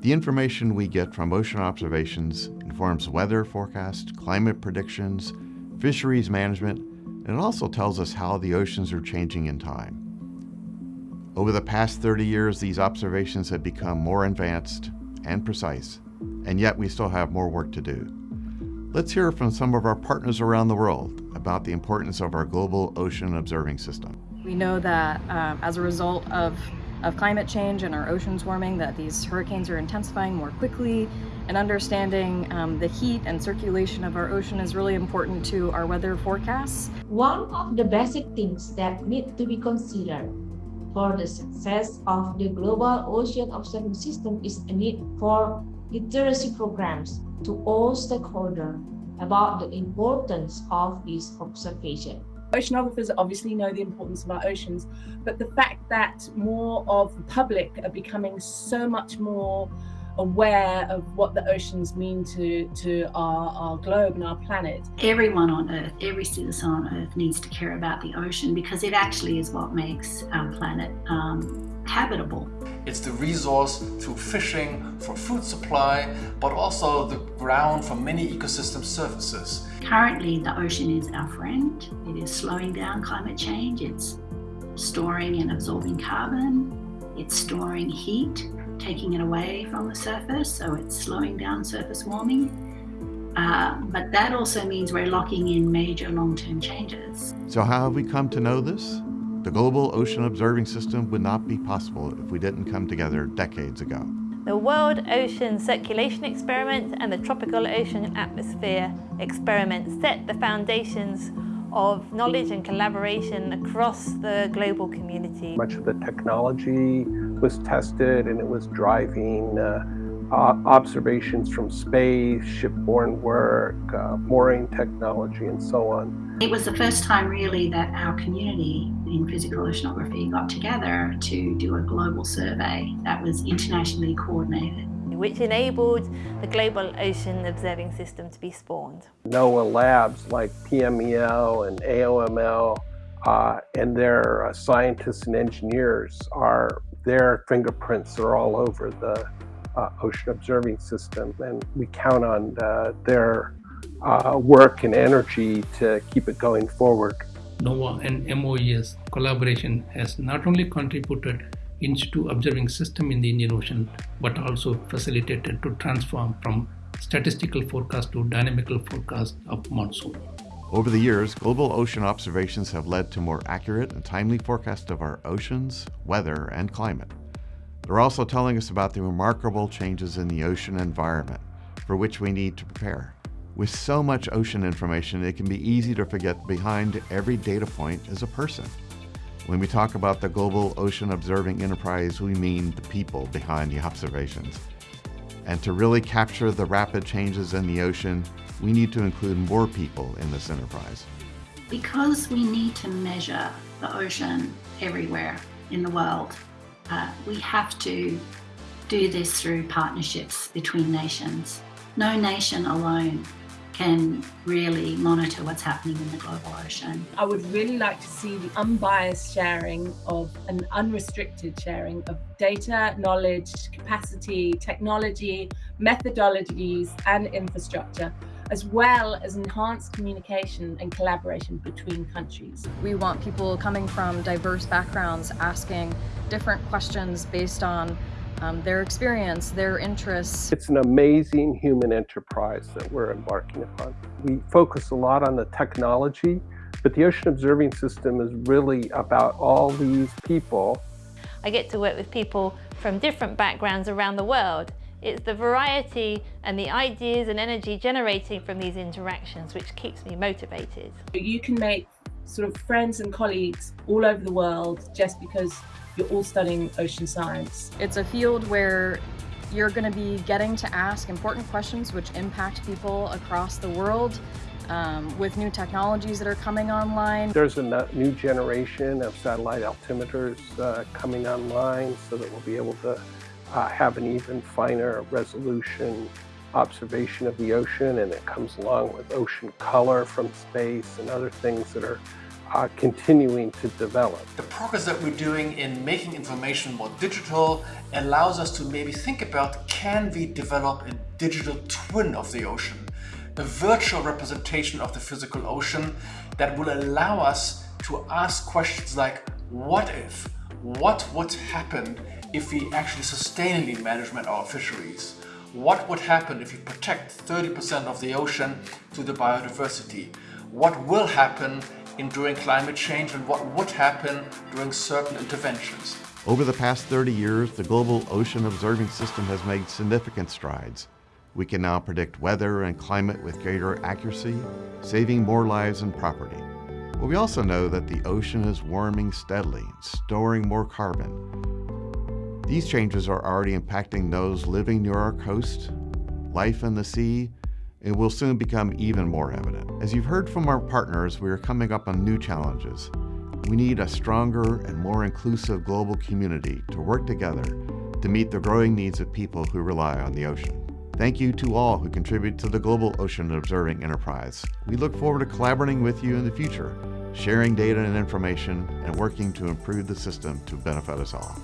The information we get from ocean observations informs weather forecast, climate predictions, fisheries management, and it also tells us how the oceans are changing in time. Over the past 30 years, these observations have become more advanced and precise, and yet we still have more work to do. Let's hear from some of our partners around the world about the importance of our global ocean observing system. We know that uh, as a result of of climate change and our oceans warming, that these hurricanes are intensifying more quickly, and understanding um, the heat and circulation of our ocean is really important to our weather forecasts. One of the basic things that need to be considered for the success of the global ocean observing system is a need for literacy programs to all stakeholders about the importance of this observation. Oceanographers obviously know the importance of our oceans, but the fact that more of the public are becoming so much more aware of what the oceans mean to, to our, our globe and our planet. Everyone on Earth, every citizen on Earth needs to care about the ocean because it actually is what makes our planet um, habitable. It's the resource through fishing for food supply, but also the ground for many ecosystem services. Currently, the ocean is our friend. It is slowing down climate change. It's storing and absorbing carbon. It's storing heat, taking it away from the surface, so it's slowing down surface warming. Uh, but that also means we're locking in major long-term changes. So how have we come to know this? The global ocean observing system would not be possible if we didn't come together decades ago. The World Ocean Circulation Experiment and the Tropical Ocean Atmosphere Experiment set the foundations of knowledge and collaboration across the global community. Much of the technology was tested and it was driving uh, observations from space, shipborne work, uh, mooring technology, and so on. It was the first time really that our community in physical oceanography got together to do a global survey that was internationally coordinated which enabled the Global Ocean Observing System to be spawned. NOAA labs like PMEL and AOML uh, and their uh, scientists and engineers are, their fingerprints are all over the uh, ocean observing system and we count on uh, their uh, work and energy to keep it going forward. NOAA and MOES collaboration has not only contributed into observing system in the Indian Ocean, but also facilitated to transform from statistical forecast to dynamical forecast of monsoon. Over the years, global ocean observations have led to more accurate and timely forecasts of our oceans, weather, and climate. They're also telling us about the remarkable changes in the ocean environment for which we need to prepare. With so much ocean information, it can be easy to forget behind every data point is a person. When we talk about the global ocean observing enterprise, we mean the people behind the observations. And to really capture the rapid changes in the ocean, we need to include more people in this enterprise. Because we need to measure the ocean everywhere in the world, uh, we have to do this through partnerships between nations. No nation alone can really monitor what's happening in the global ocean. I would really like to see the unbiased sharing of an unrestricted sharing of data, knowledge, capacity, technology, methodologies and infrastructure as well as enhanced communication and collaboration between countries. We want people coming from diverse backgrounds asking different questions based on um, their experience, their interests. It's an amazing human enterprise that we're embarking upon. We focus a lot on the technology, but the Ocean Observing System is really about all these people. I get to work with people from different backgrounds around the world. It's the variety and the ideas and energy generating from these interactions which keeps me motivated. You can make sort of friends and colleagues all over the world just because you're all studying ocean science. It's a field where you're going to be getting to ask important questions which impact people across the world um, with new technologies that are coming online. There's a new generation of satellite altimeters uh, coming online so that we'll be able to uh, have an even finer resolution observation of the ocean and it comes along with ocean color from space and other things that are uh, continuing to develop. The progress that we're doing in making information more digital allows us to maybe think about can we develop a digital twin of the ocean, a virtual representation of the physical ocean that will allow us to ask questions like what if, what would happen if we actually sustainably manage our fisheries? What would happen if you protect 30% of the ocean to the biodiversity? What will happen in during climate change and what would happen during certain interventions? Over the past 30 years, the global ocean observing system has made significant strides. We can now predict weather and climate with greater accuracy, saving more lives and property. But we also know that the ocean is warming steadily, storing more carbon. These changes are already impacting those living near our coast, life in the sea, and will soon become even more evident. As you've heard from our partners, we are coming up on new challenges. We need a stronger and more inclusive global community to work together to meet the growing needs of people who rely on the ocean. Thank you to all who contribute to the Global Ocean Observing Enterprise. We look forward to collaborating with you in the future, sharing data and information, and working to improve the system to benefit us all.